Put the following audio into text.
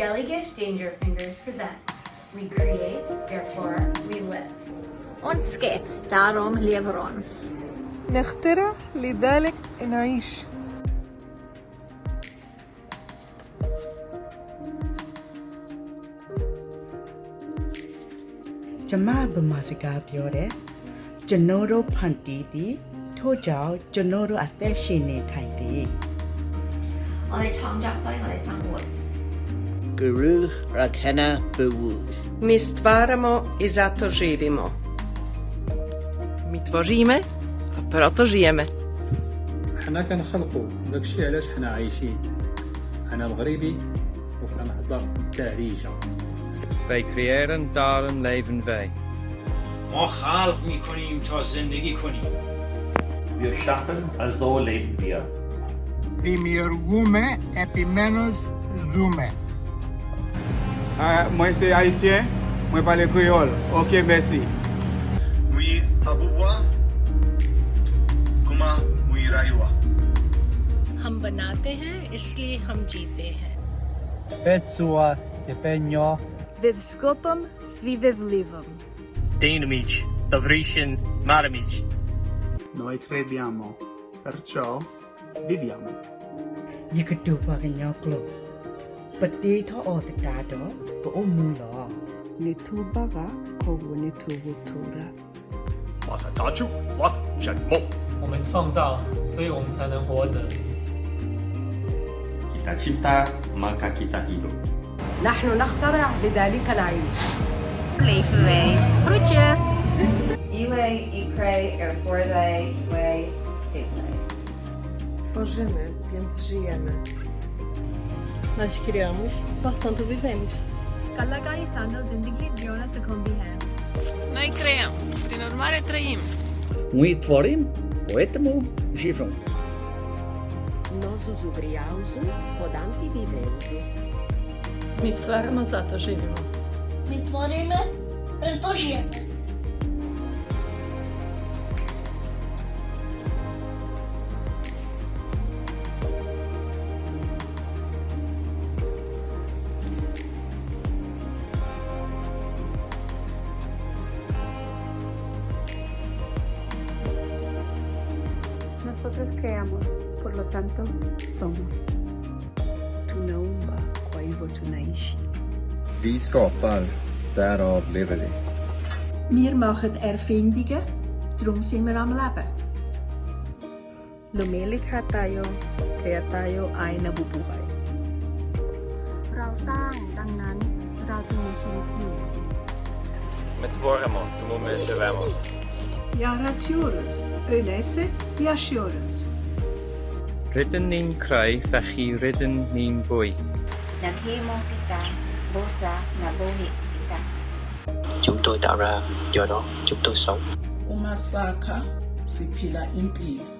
Jellygish Danger Fingers presents We Create, Therefore We Live. Ons skep, daarom lewer ons. نخترع لذلك نعيش ။ကျမဗမာစကားပြောတယ်။ကျွန်တော်တို့ဖန်တီးသည်ထို့ကြောင့်ကျွန်တော်တို့အသက်ရှင်နေထိုင်သည် 我哋创作所以我哋生活。 Guru Rakhana Bewu. Mi stvaramo i zato živimo. Mi tworzymy, a proto żyjemy. حنا كنخلقوا داكشي علاش حنا عايشين انا مغربي وكنهضر بالدارجه Wij creëren, daarom leven wij. ما خلق میکنیم تا زندگی کنیم Wir schaffen, also leben wir. Δημιουργούμε, επομένως ζούμε. moi c'est Haitien, Moi parle créole. Ok, merci. Mwen abubwa, kuma mwen raywa. Ham banate hain, isliye ham jeete hain. Petsua te penyo. Vidskopam, vivevlivam. Deinamic, Davrishin, Maramic. Noi crediamo, perciò viviamo. Yekatupa Ginyoklo. potato or the dado, go mulo. Nitubaga, go nitubutura. Was a dachu, what gentle? Women song down. Kita chita, maka kita hilo. Nahno nachtara, bidali canai. Leafy way, fruches. Iwe, ikre, er for they, way, ikre. Tworzymy, więc żyjemy. nós criamos, portanto vivemos. कलाकारी सानो जिंदगी जियोना सिखाती Nós Noi de prin urmare trăim. Noi tvorim, poetemu живем. Nós uzubriauzu, podanti viveuzu. Mi stvaramo, zato živimo. Mi tvorime, preto. Nosotros creamos, por lo tanto, somos. Tunaumba, kwa hivyo tunaishi. Vi skapar, därav lever vi. Wir machen Erfindungen, darum sind wir am Leben. Lumilikha tayo, kaya tayo ay nabubuhay. เราสร้างดังนั้นเราจึงมีชีวิตอยู่ My tworzymy, tomu my żyjemy. Jaratiorus, Renesse, Yashiorus. Rydyn ni'n creu, fechi rydyn ni'n bwy. Naghimong kita, bosa na buhi kita. Chúng tôi tạo ra, do đó chúng tôi sống. Umasaka siphila impilo.